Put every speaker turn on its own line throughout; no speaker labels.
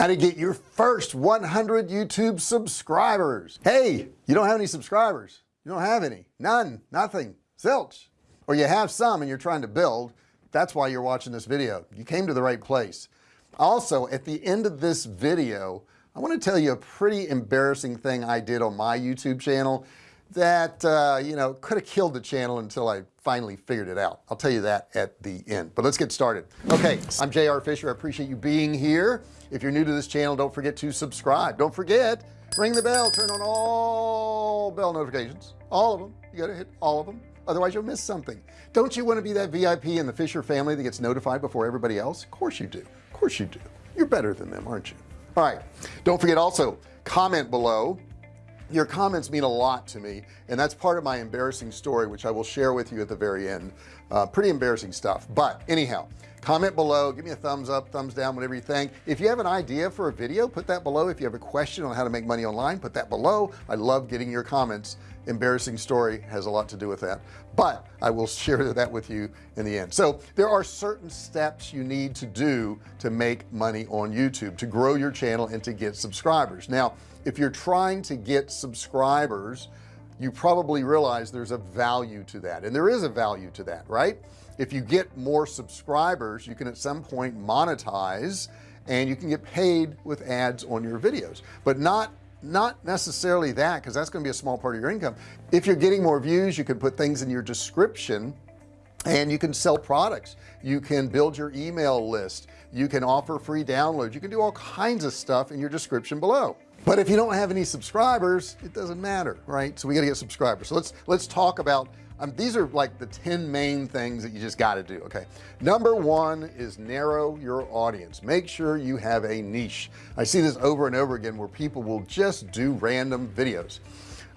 how to get your first 100 YouTube subscribers. Hey you don't have any subscribers. You don't have any. None. Nothing. Zilch. Or you have some and you're trying to build. That's why you're watching this video. You came to the right place. Also at the end of this video I want to tell you a pretty embarrassing thing I did on my YouTube channel that uh, you know could have killed the channel until I finally figured it out. I'll tell you that at the end. But let's get started. Okay I'm JR Fisher. I appreciate you being here. If you're new to this channel don't forget to subscribe. Don't forget ring the bell turn on all bell notifications. All of them you gotta hit all of them otherwise you'll miss something. Don't you want to be that VIP in the Fisher family that gets notified before everybody else? Of course you do. Of course you do. You're better than them aren't you? All right. Don't forget also comment below your comments mean a lot to me and that's part of my embarrassing story which I will share with you at the very end. Uh, pretty embarrassing stuff. But anyhow comment below give me a thumbs up thumbs down whatever you think. If you have an idea for a video put that below. If you have a question on how to make money online put that below. I love getting your comments. Embarrassing story has a lot to do with that. But I will share that with you in the end. So there are certain steps you need to do to make money on YouTube to grow your channel and to get subscribers. Now if you're trying to get subscribers you probably realize there's a value to that. And there is a value to that right? If you get more subscribers you can at some point monetize and you can get paid with ads on your videos. But not not necessarily that because that's going to be a small part of your income. If you're getting more views you can put things in your description and you can sell products. You can build your email list. You can offer free downloads. You can do all kinds of stuff in your description below but if you don't have any subscribers it doesn't matter right? So we got to get subscribers. So let's let's talk about um, these are like the 10 main things that you just got to do okay? Number one is narrow your audience. Make sure you have a niche. I see this over and over again where people will just do random videos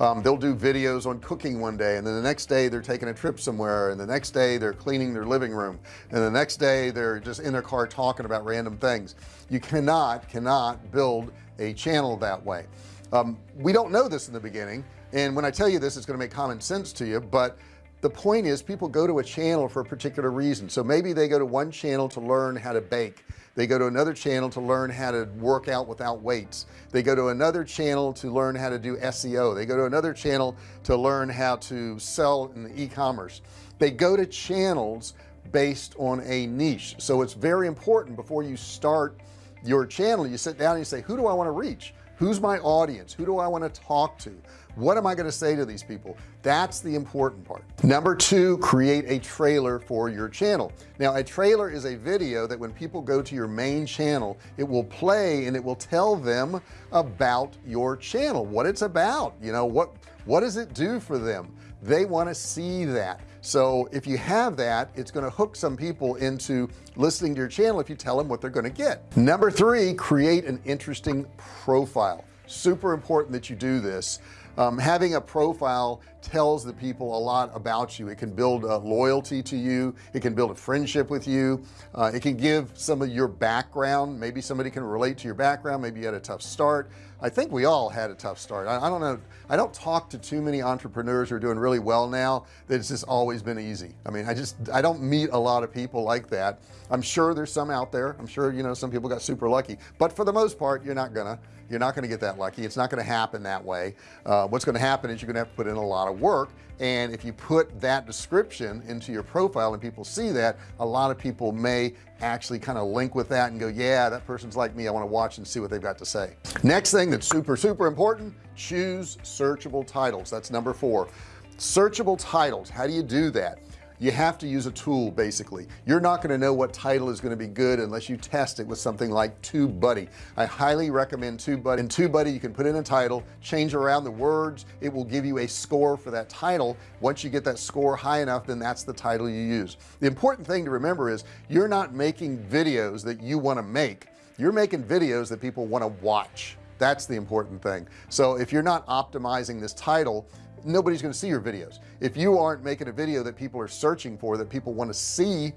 um, they'll do videos on cooking one day and then the next day they're taking a trip somewhere and the next day they're cleaning their living room and the next day they're just in their car talking about random things. You cannot cannot build a channel that way. Um, we don't know this in the beginning and when I tell you this it's going to make common sense to you but the point is people go to a channel for a particular reason. So maybe they go to one channel to learn how to bake. They go to another channel to learn how to work out without weights. They go to another channel to learn how to do SEO they go to another channel to learn how to sell in e-commerce. They go to channels based on a niche. So it's very important before you start your channel you sit down and you say who do I want to reach? Who's my audience? Who do I want to talk to what am I going to say to these people? That's the important part. Number two create a trailer for your channel. Now a trailer is a video that when people go to your main channel it will play and it will tell them about your channel what it's about you know what what does it do for them? They want to see that. So if you have that it's going to hook some people into listening to your channel if you tell them what they're going to get. Number three create an interesting profile. Super important that you do this um, having a profile tells the people a lot about you. It can build a loyalty to you. It can build a friendship with you. Uh, it can give some of your background. Maybe somebody can relate to your background. Maybe you had a tough start. I think we all had a tough start. I, I don't know. I don't talk to too many entrepreneurs who are doing really well now that it's just always been easy. I mean I just I don't meet a lot of people like that. I'm sure there's some out there. I'm sure you know some people got super lucky. But for the most part you're not gonna you're not to get that lucky. It's not to happen that way. Uh, what's to happen is you're gonna have to put in a lot of work and if you put that description into your profile and people see that a lot of people may actually kind of link with that and go yeah that person's like me. I want to watch and see what they've got to say. Next thing that's super super important choose searchable titles. That's number four. Searchable titles. How do you do that you have to use a tool basically. You're not going to know what title is going to be good unless you test it with something like TubeBuddy. I highly recommend TubeBuddy. In TubeBuddy you can put in a title change around the words. It will give you a score for that title. Once you get that score high enough then that's the title you use. The important thing to remember is you're not making videos that you want to make. You're making videos that people want to watch. That's the important thing. So if you're not optimizing this title nobody's going to see your videos. If you aren't making a video that people are searching for that people want to see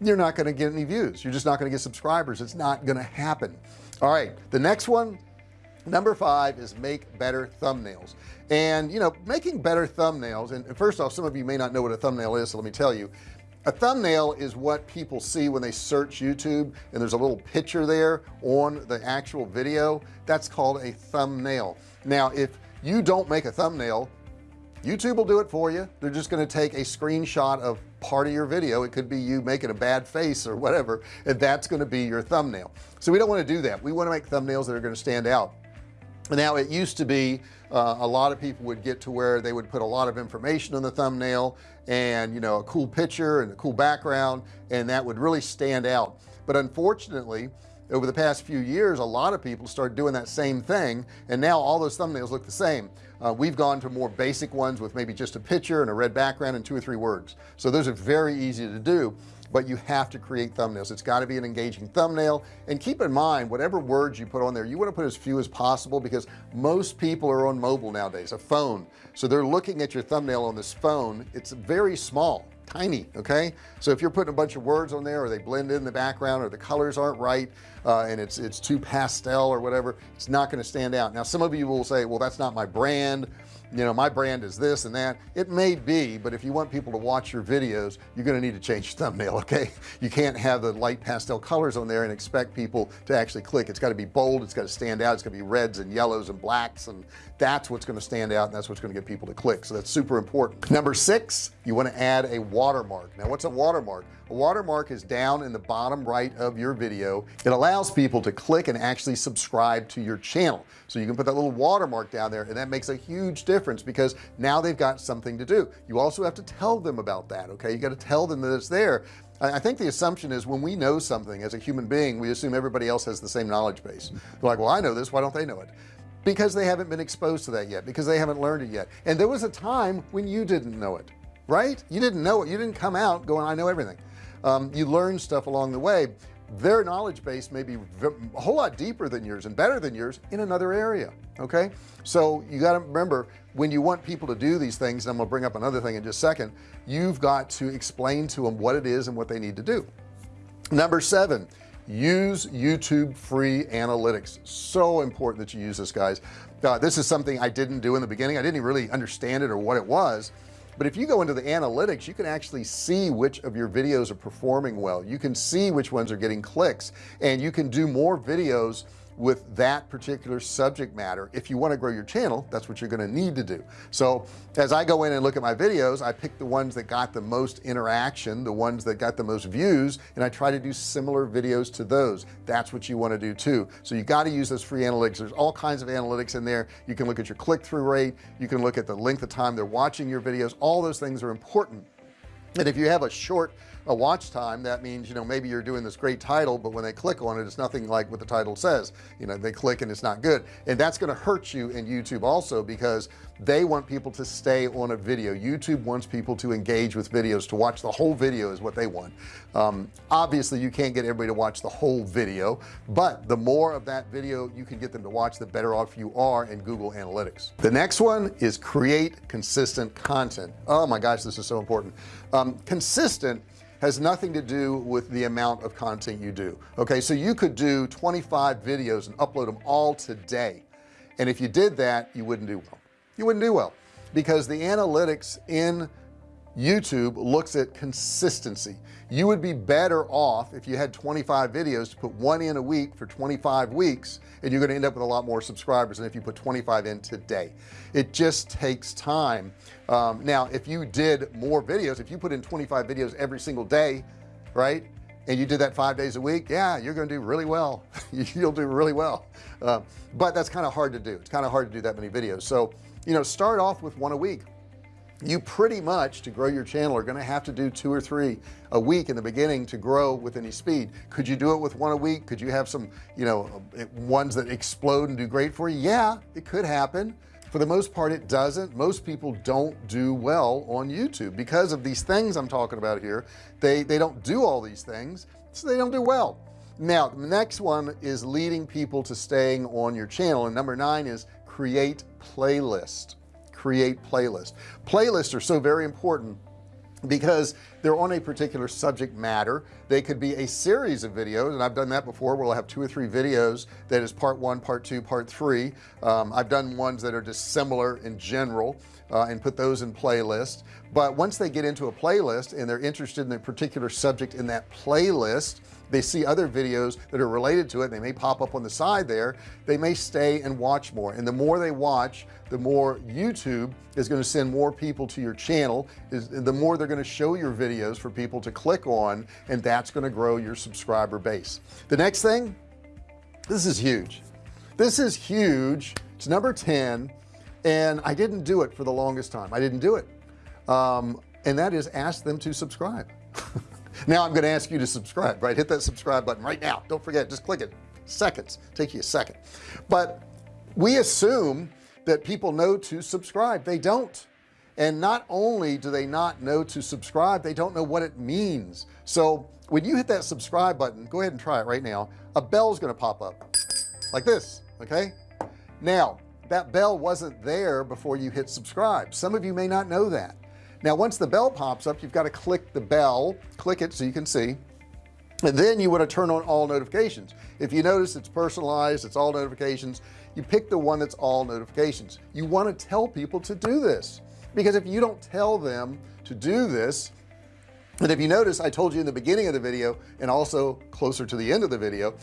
you're not going to get any views. You're just not going to get subscribers. It's not going to happen. All right the next one number five is make better thumbnails. And you know making better thumbnails and first off some of you may not know what a thumbnail is so let me tell you. A thumbnail is what people see when they search YouTube and there's a little picture there on the actual video. That's called a thumbnail. Now if you don't make a thumbnail YouTube will do it for you. They're just going to take a screenshot of part of your video. It could be you making a bad face or whatever and that's going to be your thumbnail. So we don't want to do that. We want to make thumbnails that are going to stand out. Now it used to be uh, a lot of people would get to where they would put a lot of information on the thumbnail and you know a cool picture and a cool background and that would really stand out. But unfortunately over the past few years a lot of people start doing that same thing and now all those thumbnails look the same. Uh, we've gone to more basic ones with maybe just a picture and a red background and two or three words. So those are very easy to do but you have to create thumbnails. It's got to be an engaging thumbnail. And keep in mind whatever words you put on there you want to put as few as possible because most people are on mobile nowadays a phone. So they're looking at your thumbnail on this phone. It's very small tiny okay? So if you're putting a bunch of words on there or they blend in the background or the colors aren't right uh, and it's it's too pastel or whatever it's not going to stand out. Now some of you will say well that's not my brand you know my brand is this and that. It may be but if you want people to watch your videos you're going to need to change your thumbnail okay? You can't have the light pastel colors on there and expect people to actually click. It's got to be bold it's got to stand out it's going to be reds and yellows and blacks and that's what's going to stand out and that's what's going to get people to click. So that's super important. Number six you want to add a watermark. Now what's a watermark? A watermark is down in the bottom right of your video. It allows people to click and actually subscribe to your channel. So you can put that little watermark down there and that makes a huge difference because now they've got something to do. You also have to tell them about that okay? You got to tell them that it's there. I think the assumption is when we know something as a human being we assume everybody else has the same knowledge base. They're like well I know this. Why don't they know it? Because they haven't been exposed to that yet because they haven't learned it yet. And there was a time when you didn't know it right? You didn't know it. You didn't come out going I know everything. Um, you learn stuff along the way their knowledge base may be a whole lot deeper than yours and better than yours in another area okay? So you got to remember when you want people to do these things and I'm gonna bring up another thing in just a second you've got to explain to them what it is and what they need to do. Number seven use YouTube free analytics. So important that you use this guys. Uh, this is something I didn't do in the beginning. I didn't really understand it or what it was but if you go into the analytics you can actually see which of your videos are performing well. You can see which ones are getting clicks and you can do more videos with that particular subject matter. If you want to grow your channel that's what you're going to need to do. So as I go in and look at my videos I pick the ones that got the most interaction the ones that got the most views and I try to do similar videos to those. That's what you want to do too. So you got to use those free analytics. There's all kinds of analytics in there. You can look at your click-through rate. You can look at the length of time they're watching your videos. All those things are important. And if you have a short a watch time that means you know maybe you're doing this great title but when they click on it it's nothing like what the title says. You know they click and it's not good. And that's going to hurt you in YouTube also because they want people to stay on a video. YouTube wants people to engage with videos to watch the whole video is what they want. Um, obviously you can't get everybody to watch the whole video but the more of that video you can get them to watch the better off you are in Google Analytics. The next one is create consistent content. Oh my gosh this is so important. Um, consistent has nothing to do with the amount of content you do. Okay so you could do 25 videos and upload them all today. And if you did that you wouldn't do well. You wouldn't do well because the analytics in YouTube looks at consistency. You would be better off if you had 25 videos to put one in a week for 25 weeks and you're going to end up with a lot more subscribers than if you put 25 in today. It just takes time. Um, now if you did more videos if you put in 25 videos every single day right and you did that five days a week yeah you're going to do really well. You'll do really well. Uh, but that's kind of hard to do. It's kind of hard to do that many videos. So you know start off with one a week you pretty much to grow your channel are going to have to do two or three a week in the beginning to grow with any speed. Could you do it with one a week? Could you have some you know ones that explode and do great for you? Yeah it could happen. For the most part it doesn't. Most people don't do well on YouTube. Because of these things I'm talking about here they they don't do all these things so they don't do well. Now the next one is leading people to staying on your channel and number nine is create playlist create playlist playlists are so very important because they're on a particular subject matter. They could be a series of videos and I've done that before where I'll have two or three videos that is part one part two part three. Um, I've done ones that are just similar in general uh, and put those in playlists but once they get into a playlist and they're interested in a particular subject in that playlist they see other videos that are related to it. They may pop up on the side there. They may stay and watch more. And the more they watch the more YouTube is going to send more people to your channel. Is the more they're going to show your videos for people to click on and that's going to grow your subscriber base. The next thing this is huge. This is huge. It's number 10 and I didn't do it for the longest time. I didn't do it. Um, and that is ask them to subscribe. Now I'm going to ask you to subscribe right? Hit that subscribe button right now. Don't forget just click it. Seconds. Take you a second. But we assume that people know to subscribe. They don't and not only do they not know to subscribe they don't know what it means. So when you hit that subscribe button go ahead and try it right now. A bell is going to pop up. Like this okay? Now that bell wasn't there before you hit subscribe. Some of you may not know that. Now once the bell pops up you've got to click the bell click it so you can see. And then you want to turn on all notifications. If you notice it's personalized it's all notifications you pick the one that's all notifications. You want to tell people to do this because if you don't tell them to do this and if you notice I told you in the beginning of the video and also closer to the end of the video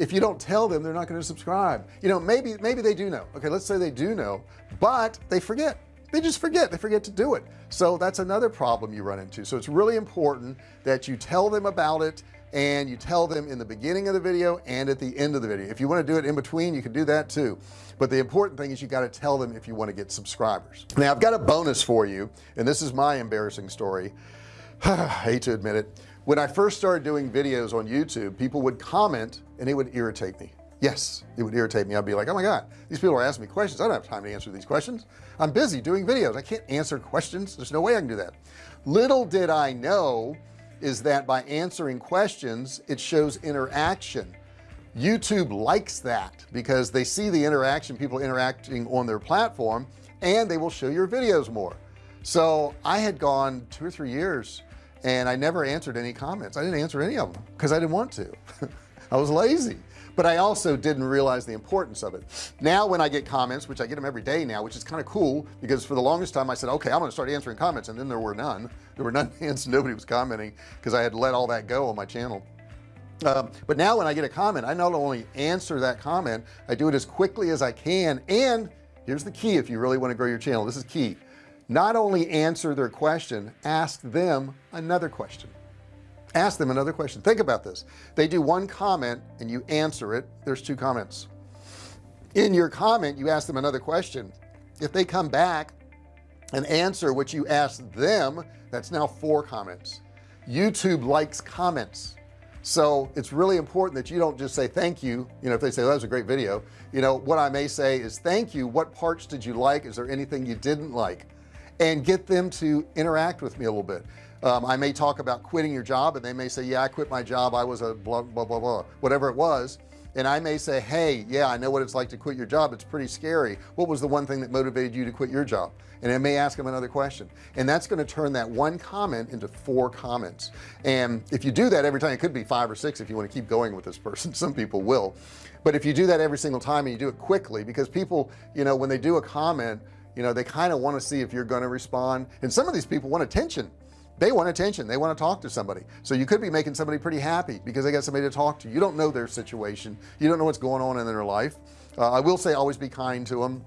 if you don't tell them they're not going to subscribe. You know maybe maybe they do know. Okay let's say they do know but they forget. They just forget. They forget to do it. So that's another problem you run into. So it's really important that you tell them about it and you tell them in the beginning of the video and at the end of the video. If you want to do it in between you can do that too. But the important thing is you got to tell them if you want to get subscribers. Now I've got a bonus for you and this is my embarrassing story. I hate to admit it. When I first started doing videos on YouTube people would comment and it would irritate me. Yes it would irritate me. I'd be like oh my god these people are asking me questions. I don't have time to answer these questions. I'm busy doing videos. I can't answer questions. There's no way I can do that. Little did I know is that by answering questions it shows interaction. YouTube likes that because they see the interaction people interacting on their platform and they will show your videos more. So I had gone two or three years and I never answered any comments. I didn't answer any of them because I didn't want to. I was lazy but I also didn't realize the importance of it. Now when I get comments which I get them every day now which is kind of cool because for the longest time I said okay I'm gonna start answering comments and then there were none. There were none hands nobody was commenting because I had let all that go on my channel. Um, but now when I get a comment I not only answer that comment I do it as quickly as I can and here's the key if you really want to grow your channel this is key. Not only answer their question ask them another question ask them another question. Think about this. They do one comment and you answer it. There's two comments. In your comment you ask them another question. If they come back and answer what you asked them that's now four comments. YouTube likes comments. So it's really important that you don't just say thank you. You know if they say that was a great video you know what I may say is thank you. What parts did you like? Is there anything you didn't like? And get them to interact with me a little bit um, I may talk about quitting your job and they may say yeah I quit my job. I was a blah blah blah blah whatever it was. And I may say hey yeah I know what it's like to quit your job. It's pretty scary. What was the one thing that motivated you to quit your job? And I may ask them another question. And that's going to turn that one comment into four comments. And if you do that every time it could be five or six if you want to keep going with this person. Some people will. But if you do that every single time and you do it quickly because people you know when they do a comment you know they kind of want to see if you're going to respond. And some of these people want attention they want attention. They want to talk to somebody. So you could be making somebody pretty happy because they got somebody to talk to. You don't know their situation. You don't know what's going on in their life. Uh, I will say always be kind to them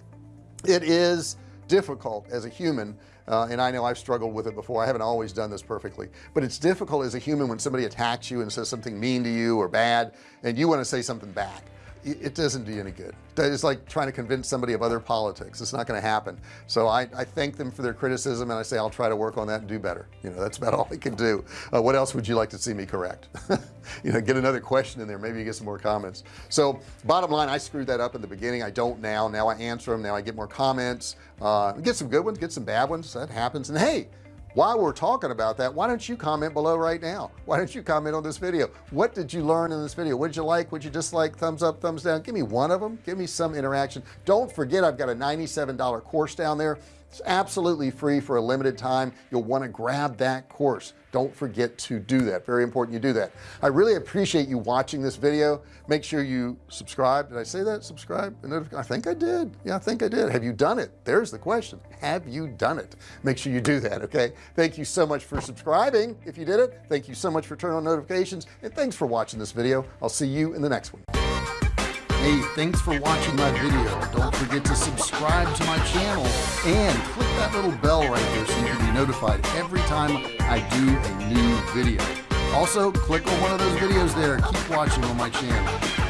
it is difficult as a human uh, and I know I've struggled with it before. I haven't always done this perfectly but it's difficult as a human when somebody attacks you and says something mean to you or bad and you want to say something back it doesn't do any good. It's like trying to convince somebody of other politics. It's not going to happen. So I, I thank them for their criticism and I say I'll try to work on that and do better. You know that's about all I can do. Uh, what else would you like to see me correct? You know get another question in there. Maybe you get some more comments. So bottom line I screwed that up in the beginning. I don't now. Now I answer them now I get more comments. Uh, get some good ones get some bad ones. That happens. And hey while we're talking about that why don't you comment below right now? Why don't you comment on this video? What did you learn in this video? What did you like? What you dislike? Thumbs up thumbs down. Give me one of them give me some interaction. Don't forget I've got a $97 course down there it's absolutely free for a limited time. You'll want to grab that course. Don't forget to do that. Very important you do that. I really appreciate you watching this video. Make sure you subscribe. Did I say that? Subscribe? I think I did. Yeah I think I did. Have you done it? There's the question. Have you done it? Make sure you do that okay? Thank you so much for subscribing if you did it. Thank you so much for turning on notifications. And thanks for watching this video. I'll see you in the next one hey thanks for watching my video. Don't forget to subscribe to my channel and click that little bell right there so you can be notified every time I do a new video. Also click on one of those videos there. Keep watching on my channel